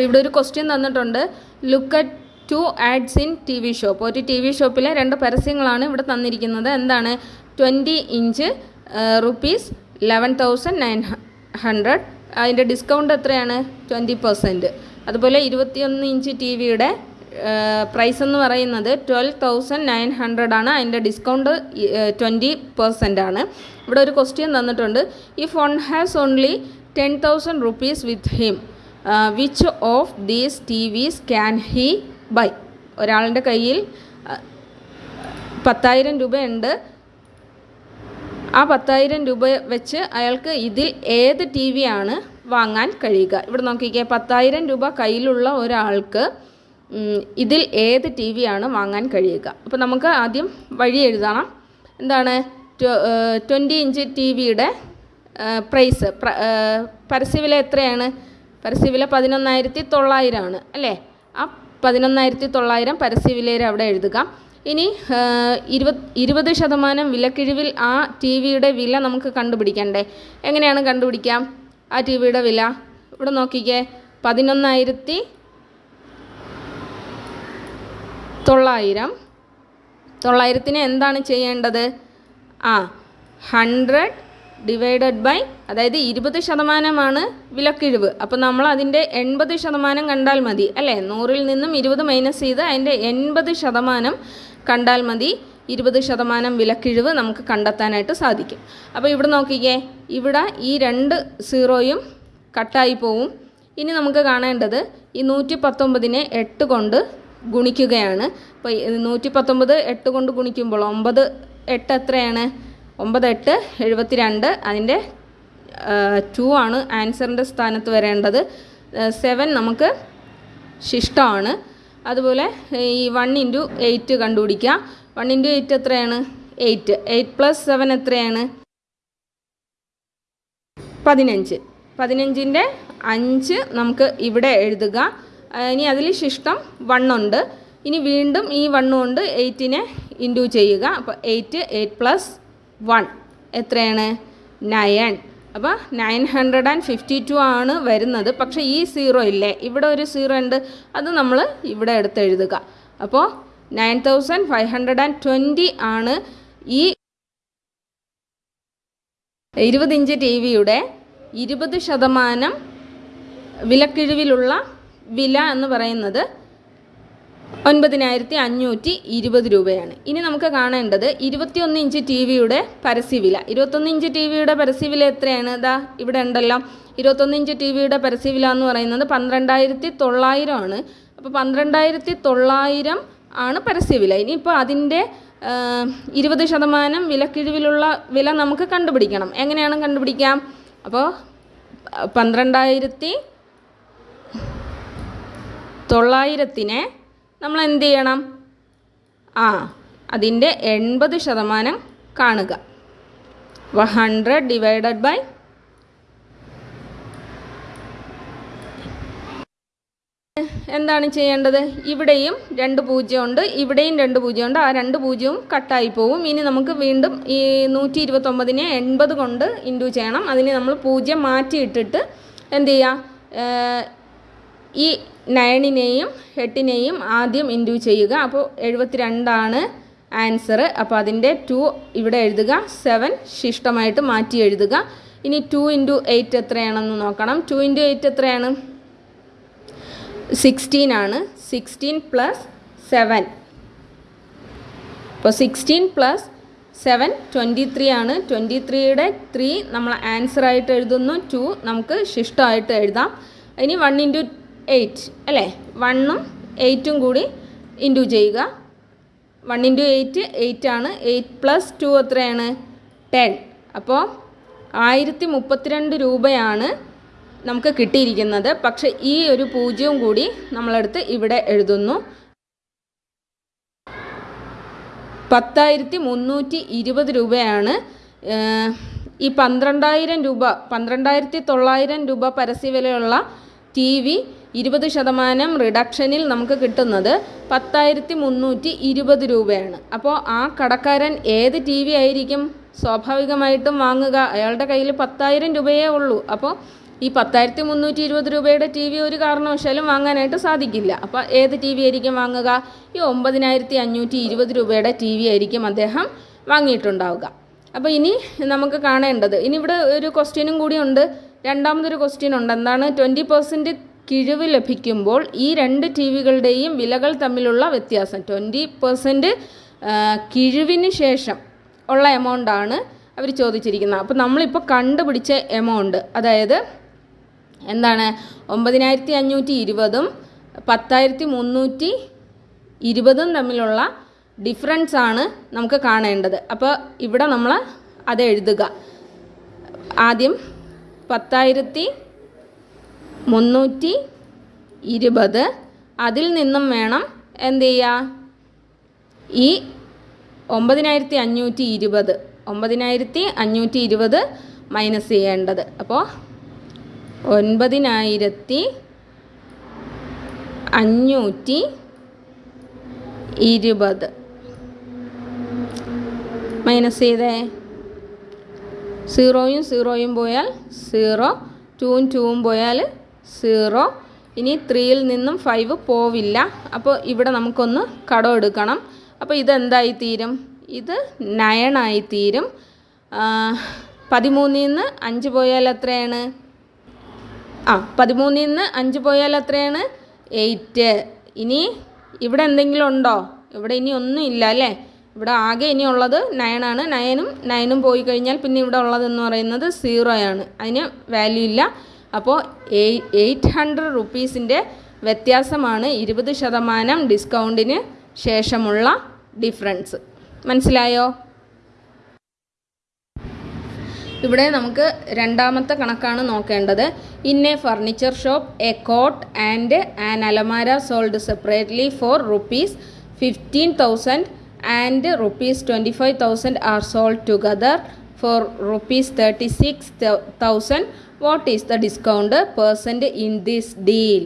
അപ്പോൾ ഇവിടെ ഒരു ക്വസ്റ്റ്യൻ തന്നിട്ടുണ്ട്. Look at two ads in T V shop ഒരു ടി വി ഷോപ്പിലെ രണ്ട് പരസ്യങ്ങളാണ് ഇവിടെ തന്നിരിക്കുന്നത്. എന്താണ്? Twenty inch rupees eleven thousand nine hundred അതിന്റെ ഡിസ്കൗണ്ട് എത്രയാണ്? ട്വന്റി പെർസെന്റ് അതുപോലെ ഇരുപത്തിയൊന്ന് ഇഞ്ച് ടി വിയുടെ പ്രൈസ് എന്ന് പറയുന്നത് ട്വൽവ് തൗസൻഡ് നയൻ ഹൺഡ്രഡ് ആണ്. അതിന്റെ ഡിസ്കൗണ്ട് ട്വന്റി പെർസെന്റ് ആണ്. ഇവിടെ ഒരു ക്വസ്റ്റ്യൻ തന്നിട്ടുണ്ട്. ഈ phone has only ten thousand rupees with him which of these TVs can he buy ഒരാളുടെ കയ്യിൽ പത്തായിരം രൂപയുണ്ട്. ആ പത്തായിരം രൂപ വെച്ച് അയാൾക്ക് ഇതിൽ ഏത് ടി വി ആണ് വാങ്ങാൻ കഴിയുക? ഇവിടെ നോക്കിക്കേ പത്തായിരം രൂപ കയ്യിലുള്ള ഒരാൾക്ക് ഇതിൽ ഏത് ടി വി ആണ് വാങ്ങാൻ കഴിയുക? അപ്പോൾ നമുക്ക് ആദ്യം വഴി എഴുതണം. എന്താണ്? ട്വന്റി ഇഞ്ച് ടി വിയുടെ പ്രൈസ് പരസ്യവില എത്രയാണ്? പരസ്യവില പതിനൊന്നായിരത്തി തൊള്ളായിരമാണ് അല്ലേ? ആ പതിനൊന്നായിരത്തി തൊള്ളായിരം പരസ്യവിലയിൽ അവിടെ എഴുതുക. ഇനി ഇരുപത് ഇരുപത് ശതമാനം വിലക്കിഴിവിൽ ആ ടി വിയുടെ വില നമുക്ക് കണ്ടുപിടിക്കണ്ടേ? എങ്ങനെയാണ് കണ്ടുപിടിക്കാം? ആ ടി വിയുടെ വില. ഇവിടെ നോക്കിക്കേ. പതിനൊന്നായിരത്തി തൊള്ളായിരം. തൊള്ളായിരത്തിന് എന്താണ് ചെയ്യേണ്ടത്? ആ ഹൺഡ്രഡ് ഡിവൈഡഡ് ബൈ അതായത് ഇരുപത് ശതമാനമാണ് വിലക്കിഴിവ്. അപ്പോൾ നമ്മൾ അതിന്റെ എൺപത് ശതമാനം കണ്ടാൽ മതി അല്ലേ? നൂറിൽ നിന്നും ഇരുപത് മൈനസ് ചെയ്ത് അതിന്റെ എൺപത് ശതമാനം കണ്ടാൽ മതി. ഇരുപത് ശതമാനം വിലക്കിഴിവ് നമുക്ക് കണ്ടെത്താനായിട്ട് സാധിക്കും. അപ്പോൾ ഇവിടെ നോക്കിക്കേ ഇവിടെ ഈ രണ്ട് സീറോയും കട്ടായി പോവും. ഇനി നമുക്ക് കാണേണ്ടത് ഈ നൂറ്റി പത്തൊമ്പതിനെ എട്ട് കൊണ്ട് ഗുണിക്കുകയാണ്. അപ്പോൾ നൂറ്റി പത്തൊമ്പത് എട്ട് കൊണ്ട് ഗുണിക്കുമ്പോൾ ഒമ്പത് എട്ട് എത്രയാണ്? ഒമ്പത് എട്ട് എഴുപത്തി രണ്ട് അതിന്റെ ടു ആണ് ആൻസറിന്റെ സ്ഥാനത്ത് വരേണ്ടത്. സെവൻ നമുക്ക് ശിഷ്ടമാണ്. അതുപോലെ ഈ വൺ ഇന്റു എയ്റ്റ് കണ്ടുപിടിക്കുക വൺ ഇന്റു എയ്റ്റ് എത്രയാണ്? എയ്റ്റ് എയ്റ്റ് പ്ലസ് സെവൻ എത്രയാണ്? പതിനഞ്ച്. പതിനഞ്ചിന്റെ അഞ്ച് നമുക്ക് ഇവിടെ എഴുതുക. ഇനി അതിൽ ശിഷ്ടം വണ്ണുണ്ട് ഇനി വീണ്ടും ഈ വണ്ണുകൊണ്ട് എയ്റ്റിനെ ഇന്റു ചെയ്യുക. അപ്പോൾ എയ്റ്റ് എയ്റ്റ് പ്ലസ് വൺ. എത്രയാണ്? നയൻ. അപ്പോൾ nine hundred and fifty two ആണ് വരുന്നത്. പക്ഷേ ഈ സീറോ ഇല്ലേ? ഇവിടെ ഒരു സീറോ ഉണ്ട്. അത് നമ്മൾ ഇവിടെ എടുത്ത് എഴുതുക. അപ്പോൾ nine thousand five hundred and twenty ആണ് ഈ ഇരുപത് ഇഞ്ച് ടി വിയുടെ ഇരുപത് ശതമാനം വിലക്കിഴിവിലുള്ള വില എന്ന് പറയുന്നത് ഒൻപതിനായിരത്തി അഞ്ഞൂറ്റി ഇരുപത് രൂപയാണ്. ഇനി നമുക്ക് കാണേണ്ടത് ഇരുപത്തിയൊന്ന് ഇഞ്ച് ടി വിയുടെ പരസ്യവില. ഇരുപത്തൊന്ന് ഇഞ്ച് ടി വിയുടെ പരസ്യവില എത്രയാണ്? ഇതാ ഇവിടെ ഉണ്ടല്ലോ. ഇരുപത്തൊന്ന് ഇഞ്ച് ടി വിയുടെ പരസ്യവില എന്ന് പറയുന്നത് പന്ത്രണ്ടായിരത്തി തൊള്ളായിരം ആണ് അപ്പോൾ പന്ത്രണ്ടായിരത്തി തൊള്ളായിരം ആണ് പരസ്യവില. ഇനിയിപ്പോൾ അതിന്റെ ഇരുപത് ശതമാനം വിലക്കിഴിവിലുള്ള വില നമുക്ക് കണ്ടുപിടിക്കണം. എങ്ങനെയാണ് കണ്ടുപിടിക്കാം? അപ്പോൾ പന്ത്രണ്ടായിരത്തി തൊള്ളായിരത്തിനെ നമ്മൾ എന്ത് ചെയ്യണം ആ അതിന്റെ എൺപത് ശതമാനം കാണുക. അപ്പോൾ ഹൺഡ്രഡ് ഡിവൈഡഡ് ബൈ എന്താണ് ചെയ്യേണ്ടത്? ഇവിടെയും രണ്ട് പൂജ്യമുണ്ട് ഇവിടെയും രണ്ട് പൂജ്യമുണ്ട് ആ രണ്ട് പൂജ്യവും കട്ടായി പോവും. ഇനി നമുക്ക് വീണ്ടും ഈ നൂറ്റി ഇരുപത്തൊമ്പതിനെ എൺപത് കൊണ്ട് ഇന്റു ചെയ്യണം. അതിന് നമ്മൾ പൂജ്യം മാറ്റിയിട്ടിട്ട് എന്ത് ചെയ്യുക ഈ നയണിനെയും എട്ടിനെയും ആദ്യം ഇന്റു ചെയ്യുക. അപ്പോൾ എഴുപത്തി രണ്ടാണ് ആൻസർ അപ്പോൾ അതിന്റെ ടു ഇവിടെ എഴുതുക. സെവൻ ശിഷ്ടമായിട്ട് മാറ്റി എഴുതുക. ഇനി ടു ഇന്റു എയ്റ്റ് എത്രയാണെന്ന് നോക്കണം. ടു ഇന്റു എയ്റ്റ് എത്രയാണ്? സിക്സ്റ്റീൻ ആണ്. സിക്സ്റ്റീൻ പ്ലസ് സെവൻ അപ്പോൾ sixteen plus seven twenty three ആണ് ട്വന്റി ത്രീയുടെ ത്രീ നമ്മൾ ആൻസറായിട്ട് എഴുതുന്നു. ടു നമുക്ക് ശിഷ്ടമായിട്ട് എഴുതാം. ഇനി വൺ ഇന്റു എയ്റ്റ് അല്ലേ? വണ്ണും എയ്റ്റും കൂടി ഇന്റു ചെയ്യുക. വൺ ഇന്റു എയ്റ്റ് എയ്റ്റ് ആണ്. എയ്റ്റ് പ്ലസ് ടു എത്രയാണ്? ടെൻ അപ്പോൾ ആയിരത്തി മുപ്പത്തിരണ്ട് രൂപയാണ് നമുക്ക് കിട്ടിയിരിക്കുന്നത്. പക്ഷേ ഈ ഒരു പൂജ്യവും കൂടി നമ്മളെടുത്ത് ഇവിടെ എഴുതുന്നു. പത്തായിരത്തി മുന്നൂറ്റി ഇരുപത് രൂപയാണ് ഈ പന്ത്രണ്ടായിരം രൂപ പന്ത്രണ്ടായിരത്തി തൊള്ളായിരം രൂപ പരസ്യവിലയുള്ള ടി വി ഇരുപത് ശതമാനം റിഡക്ഷനിൽ നമുക്ക് കിട്ടുന്നത് പത്തായിരത്തി മുന്നൂറ്റി ഇരുപത് രൂപയാണ്. അപ്പോൾ ആ കടക്കാരൻ ഏത് ടി വി ആയിരിക്കും? സ്വാഭാവികമായിട്ടും വാങ്ങുക. അയാളുടെ കയ്യിൽ പത്തായിരം രൂപയേ ഉള്ളൂ. അപ്പോൾ ഈ പത്തായിരത്തി മുന്നൂറ്റി ഇരുപത് രൂപയുടെ ടി വി ഒരു കാരണവശാലും വാങ്ങാനായിട്ട് സാധിക്കില്ല. അപ്പോൾ ഏത് ടി വി ആയിരിക്കും വാങ്ങുക? ഈ ഒമ്പതിനായിരത്തി അഞ്ഞൂറ്റി ഇരുപത് രൂപയുടെ ടി വി ആയിരിക്കും അദ്ദേഹം വാങ്ങിയിട്ടുണ്ടാവുക. അപ്പോൾ ഇനി നമുക്ക് കാണേണ്ടത് ഇനി ഇവിടെ ഒരു ക്വസ്റ്റ്യനും കൂടി ഉണ്ട്. രണ്ടാമതൊരു ക്വസ്റ്റ്യൻ ഉണ്ട്. എന്താണ്? ട്വന്റി പെർസെന്റ് കിഴിവ് ലഭിക്കുമ്പോൾ ഈ രണ്ട് ടി വികളുടെയും വിലകൾ തമ്മിലുള്ള വ്യത്യാസം. ട്വന്റി പെർസെന്റ് കിഴിവിന് ശേഷം ഉള്ള എമൗണ്ടാണ് അവർ ചോദിച്ചിരിക്കുന്നത്. അപ്പോൾ നമ്മളിപ്പോൾ കണ്ടുപിടിച്ച എമൗണ്ട് അതായത് എന്താണ്? ഒമ്പതിനായിരത്തി അഞ്ഞൂറ്റി ഇരുപതും പത്തായിരത്തി മുന്നൂറ്റി ഇരുപതും തമ്മിലുള്ള ഡിഫറൻസ് ആണ് നമുക്ക് കാണേണ്ടത്. അപ്പോൾ ഇവിടെ നമ്മൾ അത് എഴുതുക. ആദ്യം പത്തായിരത്തി മുന്നൂറ്റി ഇരുപത് അതിൽ നിന്നും വേണം എന്ത് ചെയ്യുക ഈ ഒമ്പതിനായിരത്തി അഞ്ഞൂറ്റി ഇരുപത് ഒമ്പതിനായിരത്തി അഞ്ഞൂറ്റി ഇരുപത് മൈനസ് ചെയ്യേണ്ടത്. അപ്പോൾ ഒൻപതിനായിരത്തി അഞ്ഞൂറ്റി ഇരുപത് മൈനസ് ചെയ്തേ. സീറോയും സീറോയും പോയാൽ സീറോ ടൂവും ടൂവും പോയാൽ സീറോ. ഇനി ത്രീയിൽ നിന്നും ഫൈവ് പോവില്ല. അപ്പോൾ ഇവിടെ നമുക്കൊന്ന് കടം എടുക്കണം. അപ്പോൾ ഇതെന്തായി തീരും? ഇത് നയണായി തീരും. പതിമൂന്നിൽ നിന്ന് അഞ്ച് പോയാൽ എത്രയാണ്? ആ പതിമൂന്നിൽ നിന്ന് അഞ്ച് പോയാൽ എത്രയാണ്? എയ്റ്റ്. ഇനി ഇവിടെ എന്തെങ്കിലും ഉണ്ടോ? ഇവിടെ ഇനി ഒന്നും ഇല്ല അല്ലേ? ഇവിടെ ആകെ ഇനി ഉള്ളത് നയനാണ് നയനും നയനും പോയി കഴിഞ്ഞാൽ പിന്നെ ഇവിടെ ഉള്ളതെന്ന് പറയുന്നത് സീറോയാണ് അതിന് വാല്യൂ ഇല്ല. അപ്പോൾ എയ്റ്റ് ഹൺഡ്രഡ് റുപ്പീസിന്റെ വ്യത്യാസമാണ് ഇരുപത് ശതമാനം ഡിസ്കൗണ്ടിന് ശേഷമുള്ള ഡിഫറൻസ്. മനസ്സിലായോ? ഇവിടെ നമുക്ക് രണ്ടാമത്തെ കണക്കാണ് നോക്കേണ്ടത്. In a furniture shop a cot and an അലമാര sold separately for rupees fifteen thousand and rupees twenty five thousand are sold together. Thirty six thousand what is the discount percent in this deal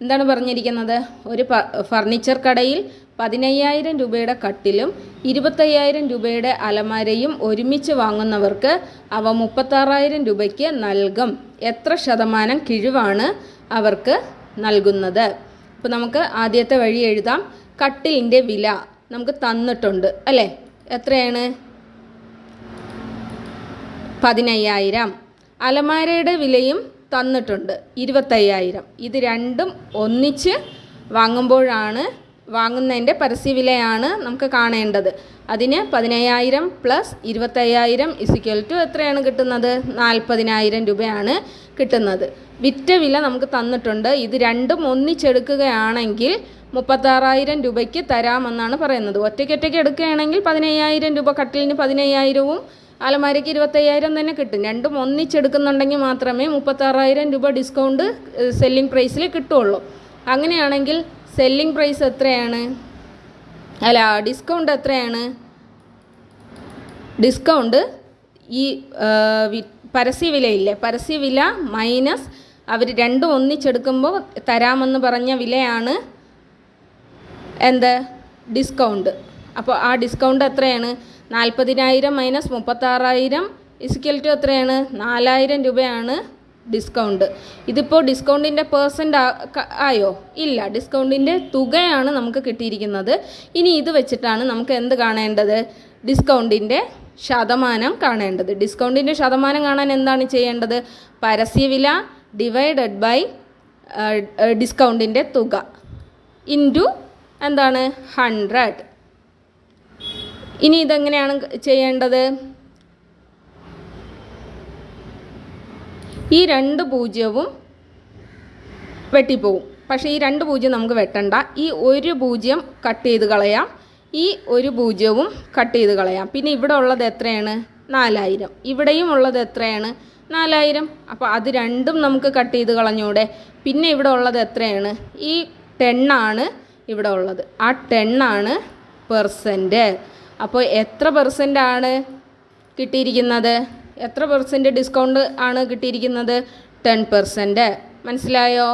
എന്താണ് പറഞ്ഞിരിക്കുന്നത്? ഒരു furniture കടയിൽ പതിനയ്യായിരം രൂപയുടെ കട്ടിലും ഇരുപത്തയ്യായിരം രൂപയുടെ അലമാരയും ഒരുമിച്ച് വാങ്ങുന്നവർക്ക് അവ മുപ്പത്താറായിരം രൂപയ്ക്ക് നൽകും. എത്ര ശതമാനം കിഴിവാണ് അവർക്ക് നൽകുന്നത്? അപ്പോൾ നമുക്ക് ആദ്യത്തെ വഴി എഴുതാം. കട്ടിലിന്റെ വില നമുക്ക് തന്നിട്ടുണ്ട് അല്ലേ? എത്രയാണ്? പതിനയ്യായിരം. അലമാരയുടെ വിലയും തന്നിട്ടുണ്ട്. ഇരുപത്തയ്യായിരം. ഇത് രണ്ടും ഒന്നിച്ച് വാങ്ങുമ്പോഴാണ് വാങ്ങുന്നതിന്റെ പരസ്യവിലയാണ് നമുക്ക് കാണേണ്ടത്. അതിന് പതിനയ്യായിരം പ്ലസ് ഇരുപത്തയ്യായിരം ഇസിക്വൽ ടു എത്രയാണ് കിട്ടുന്നത്? നാൽപ്പതിനായിരം രൂപയാണ് കിട്ടുന്നത്. വിറ്റ വില നമുക്ക് തന്നിട്ടുണ്ട്. ഇത് രണ്ടും ഒന്നിച്ചെടുക്കുകയാണെങ്കിൽ മുപ്പത്താറായിരം രൂപയ്ക്ക് തരാമെന്നാണ് പറയുന്നത്. ഒറ്റയ്ക്കൊറ്റയ്ക്ക് എടുക്കുകയാണെങ്കിൽ പതിനയ്യായിരം രൂപ കട്ടിലിന് പതിനയ്യായിരവും അലമാരയ്ക്ക് ഇരുപത്തയ്യായിരം തന്നെ കിട്ടും. രണ്ടും ഒന്നിച്ചെടുക്കുന്നുണ്ടെങ്കിൽ മാത്രമേ മുപ്പത്താറായിരം രൂപ ഡിസ്കൗണ്ട് സെല്ലിംഗ് പ്രൈസിൽ കിട്ടുള്ളൂ. അങ്ങനെയാണെങ്കിൽ സെല്ലിംഗ് പ്രൈസ് എത്രയാണ്? അല്ല ഡിസ്കൗണ്ട് എത്രയാണ്? ഡിസ്കൗണ്ട് ഈ പരസ്യ വിലയില്ലേ പരസ്യ വില മൈനസ് അവർ രണ്ടും ഒന്നിച്ചെടുക്കുമ്പോൾ തരാമെന്ന് പറഞ്ഞ വിലയാണ് എന്ത്? ഡിസ്കൗണ്ട് അപ്പോൾ ആ ഡിസ്കൗണ്ട് എത്രയാണ്? നാൽപ്പതിനായിരം മൈനസ് മുപ്പത്താറായിരം ഇസ്ക്വൽ ടു എത്രയാണ്? നാലായിരം രൂപയാണ് ഡിസ്കൗണ്ട് ഇതിപ്പോൾ ഡിസ്കൗണ്ടിന്റെ പേഴ്സന്റ് ആയോ? ഇല്ല ഡിസ്കൗണ്ടിന്റെ തുകയാണ് നമുക്ക് കിട്ടിയിരിക്കുന്നത്. ഇനി ഇത് വെച്ചിട്ടാണ് നമുക്ക് എന്ത് കാണേണ്ടത്? ഡിസ്കൗണ്ടിന്റെ ശതമാനം കാണേണ്ടത്. ഡിസ്കൗണ്ടിന്റെ ശതമാനം കാണാൻ എന്താണ് ചെയ്യേണ്ടത്? പരസ്യവില ഡിവൈഡഡ് ബൈ ഡിസ്കൗണ്ടിന്റെ തുക. ഇന്റു എന്താണ്? ഹൺഡ്രഡ് ഇനി ഇതെങ്ങനെയാണ് ചെയ്യേണ്ടത്? ഈ രണ്ട് പൂജ്യവും വെട്ടിപ്പോവും. പക്ഷേ ഈ രണ്ട് പൂജ്യം നമുക്ക് വെട്ടണ്ട. ഈ ഒരു പൂജ്യം കട്ട് ചെയ്ത് കളയാം. ഈ ഒരു പൂജ്യവും കട്ട് ചെയ്ത് കളയാം. പിന്നെ ഇവിടെ ഉള്ളത് എത്രയാണ്? നാലായിരം. ഇവിടെയും ഉള്ളത് എത്രയാണ്? നാലായിരം. അപ്പോൾ അത് രണ്ടും നമുക്ക് കട്ട് ചെയ്ത് കളഞ്ഞൂടെ. പിന്നെ ഇവിടെ ഉള്ളത് എത്രയാണ്? ഈ ടെണ്ണാണ് ഇവിടെ ഉള്ളത്. ആ ടെണ്ണാണ് പെർസെന്റ്. അപ്പോൾ എത്ര പെർസെന്റ് ആണ് കിട്ടിയിരിക്കുന്നത്? എത്ര പെർസെന്റ് ഡിസ്കൗണ്ട് ആണ് കിട്ടിയിരിക്കുന്നത്? ടെൻ പെർസെന്റ് മനസ്സിലായോ?